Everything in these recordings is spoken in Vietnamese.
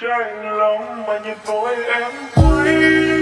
trái lòng mà nhìn tôi em quý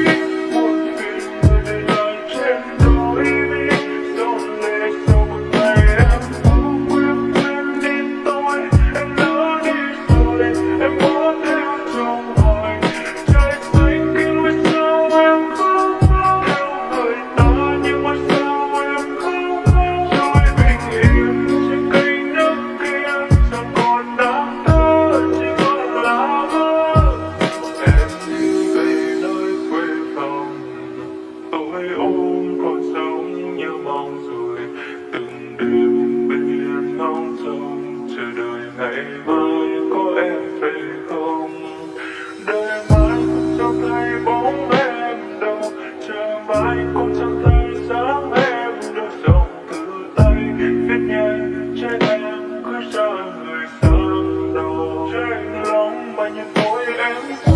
when you know it ends.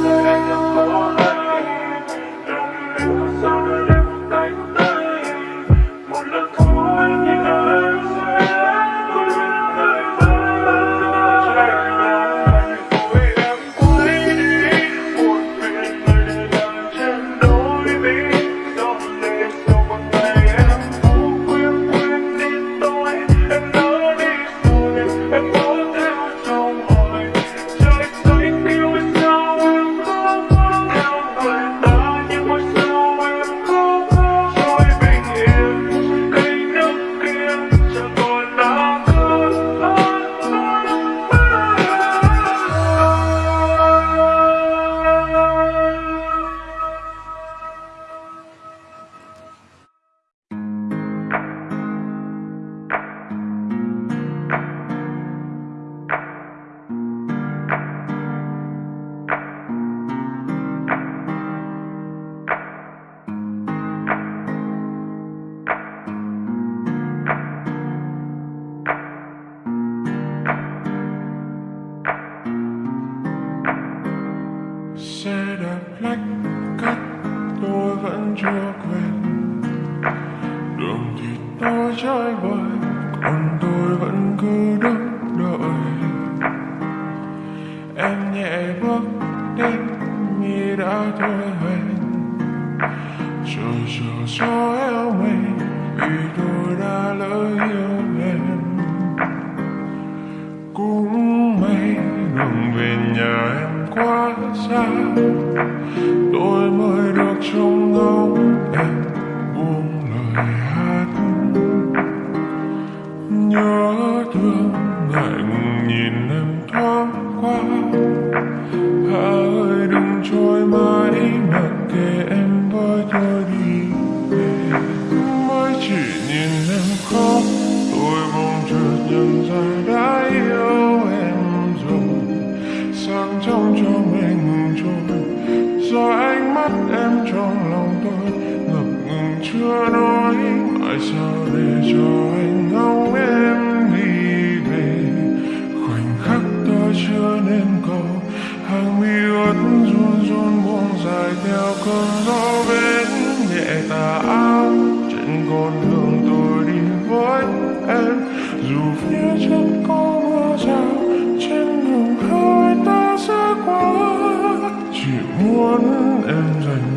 love. chưa quen đường thì ta trải ngoài còn tôi vẫn cứ đứng đợi. Em nhẹ bước đến như đã thôi hẹn. Chờ chờ cho em mây vì tôi đã lỡ yêu em. Cũng may đường về nhà em quá xa khóc tôi mong chợt nhận ra đã yêu em rồi. Sáng trong cho mình ngừng trôi, do ánh mắt em trong lòng tôi ngập ngừng chưa nói mãi sao để cho anh ngóng em đi về. Khoảnh khắc tôi chưa nên cầu hàng mi ướt run run buông dài theo cơn gió times I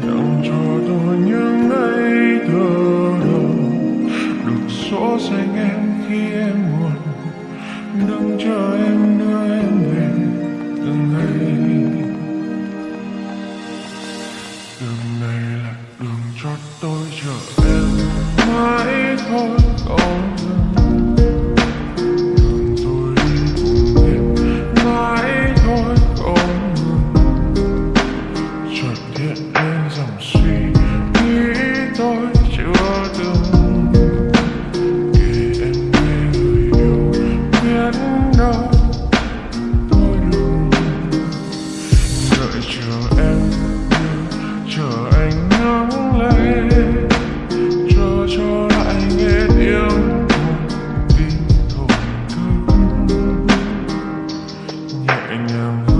right now.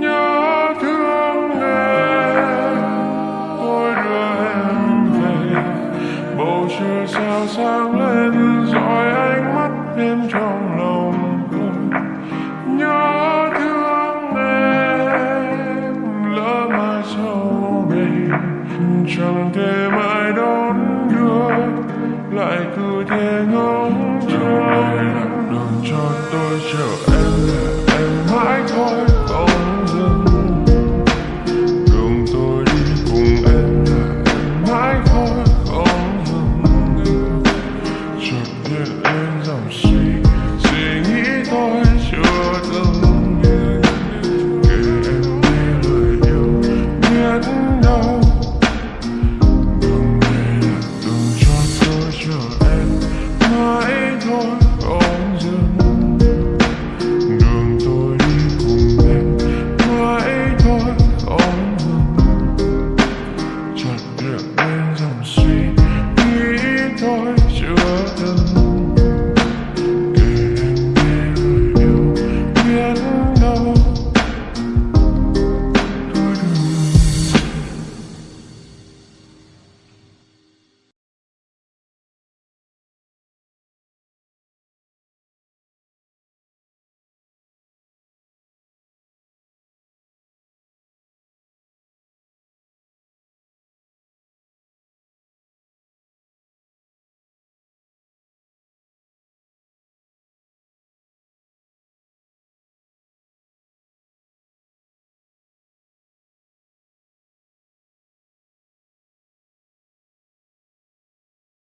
nhớ thương em. Tôi đưa em về. Bầu trời sao sáng lên dõi ánh mắt em trong lòng tôi. Nhớ thương em, lỡ mai sau đây chẳng thể